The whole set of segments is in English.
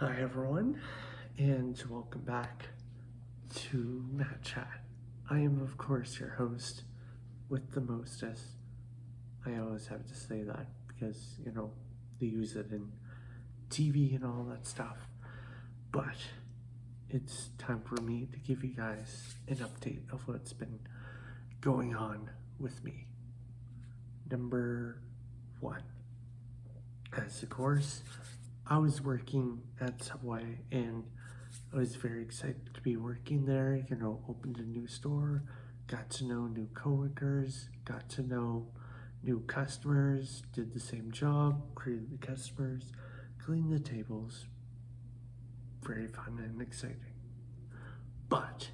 Hi everyone, and welcome back to Matt Chat. I am of course your host with the mostest. I always have to say that because, you know, they use it in TV and all that stuff. But it's time for me to give you guys an update of what's been going on with me. Number one, as of course, I was working at Subway and I was very excited to be working there. You know, opened a new store, got to know new coworkers, got to know new customers, did the same job, greeted the customers, cleaned the tables. Very fun and exciting. But,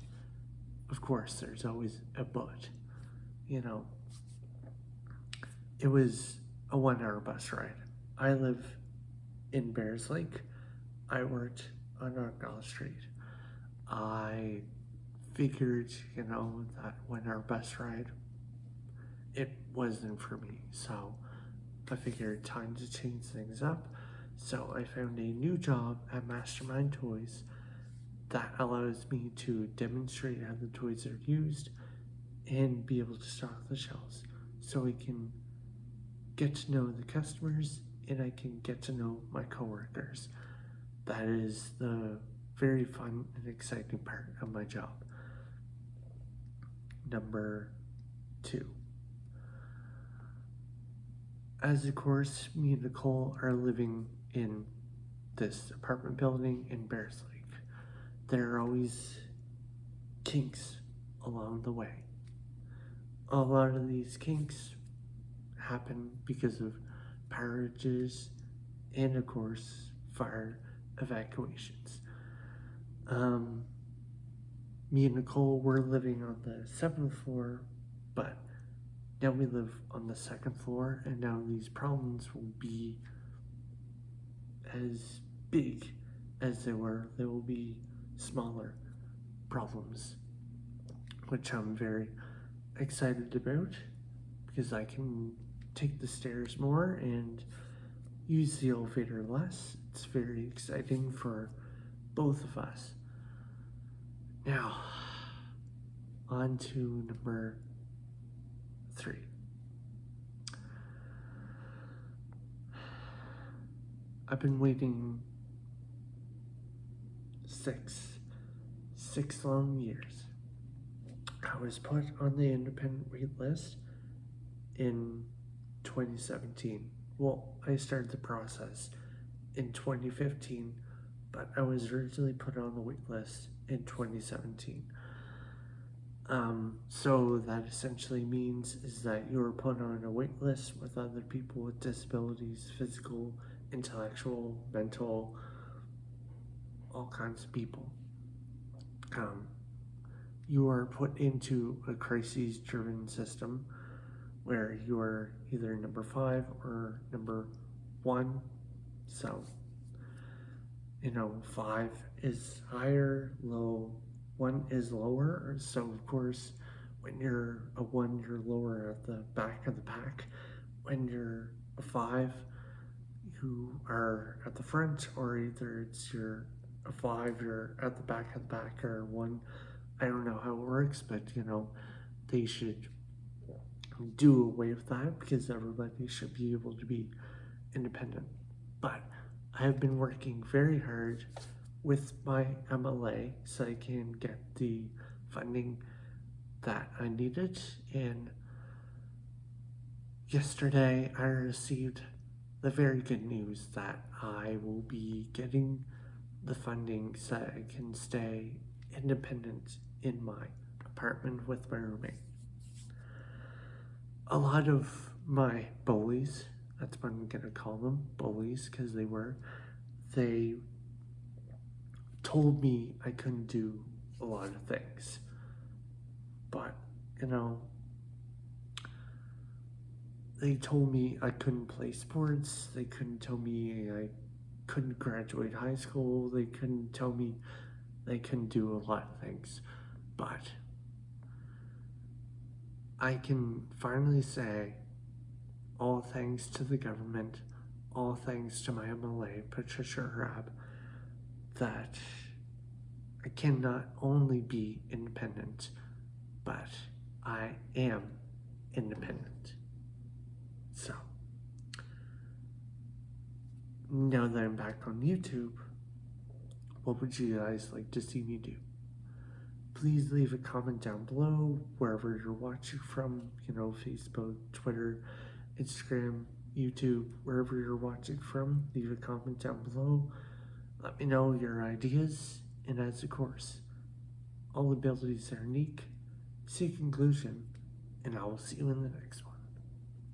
of course, there's always a but. You know, it was a one hour bus ride. I live in Bayers Lake. I worked on Argyle Street. I figured, you know, that when our bus ride, it wasn't for me. So I figured time to change things up. So I found a new job at Mastermind Toys that allows me to demonstrate how the toys are used and be able to stock the shelves so we can get to know the customers and I can get to know my coworkers. That is the very fun and exciting part of my job. Number two. As of course, me and Nicole are living in this apartment building in Bayers Lake. There are always kinks along the way. A lot of these kinks happen because of parages, and of course, fire evacuations. Um, me and Nicole were living on the seventh floor, but now we live on the second floor, and now these problems will be as big as they were. They will be smaller problems, which I'm very excited about because I can take the stairs more and use the elevator less. It's very exciting for both of us. Now, on to number three. I've been waiting six, six long years. I was put on the independent wait list in 2017. Well, I started the process in 2015, but I was originally put on the wait list in 2017. Um, so that essentially means is that you are put on a wait list with other people with disabilities, physical, intellectual, mental, all kinds of people. Um, you are put into a crises-driven system where you are either number five or number one. So, you know, five is higher, low, one is lower. So, of course, when you're a one, you're lower at the back of the pack. When you're a five, you are at the front, or either it's your a five, you're at the back of the back, or one. I don't know how it works, but you know, they should do away with that because everybody should be able to be independent. But I have been working very hard with my MLA so I can get the funding that I needed. And yesterday I received the very good news that I will be getting the funding so I can stay independent in my apartment with my roommate a lot of my bullies, that's what I'm gonna call them, bullies, because they were, they told me I couldn't do a lot of things. But, you know, they told me I couldn't play sports, they couldn't tell me I couldn't graduate high school, they couldn't tell me they couldn't do a lot of things. But I can finally say, all thanks to the government, all thanks to my MLA, Patricia Arab, that I cannot only be independent, but I am independent. So, now that I'm back on YouTube, what would you guys like to see me do? Please leave a comment down below wherever you're watching from, you know, Facebook, Twitter, Instagram, YouTube, wherever you're watching from. Leave a comment down below. Let me know your ideas, and as of course, all abilities are unique. See conclusion, and I will see you in the next one.